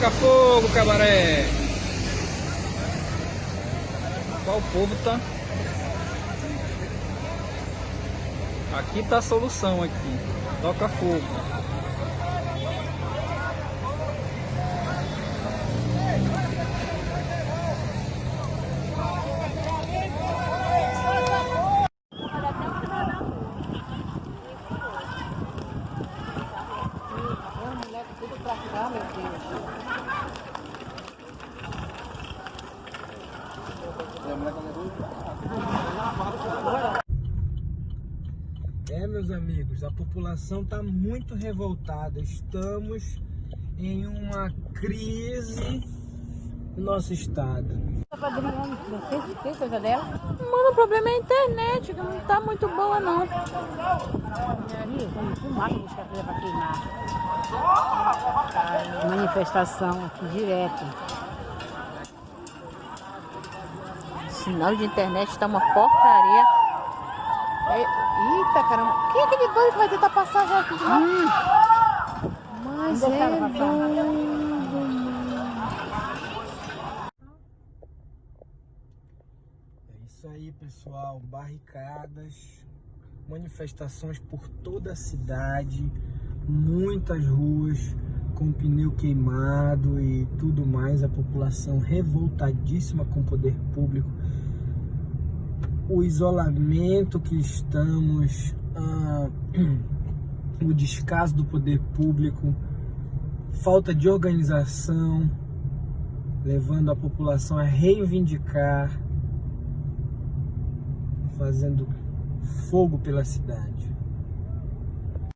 Taca fogo, cabaré! Qual o povo tá? Aqui tá a solução aqui. Toca fogo. É, meus amigos, a população está muito revoltada. Estamos em uma crise no nosso estado. Mano, o problema é a internet, que não tá muito boa não. Manifestação aqui direto. O sinal de internet tá uma porcaria. É, eita caramba, quem é aquele doido que vai tentar passar já aqui de lá? Hum. Mas é doido. É isso aí, pessoal. Barricadas, manifestações por toda a cidade, muitas ruas com pneu queimado e tudo mais. A população revoltadíssima com o poder público. O isolamento que estamos, ah, o descaso do poder público, falta de organização, levando a população a reivindicar fazendo fogo pela cidade.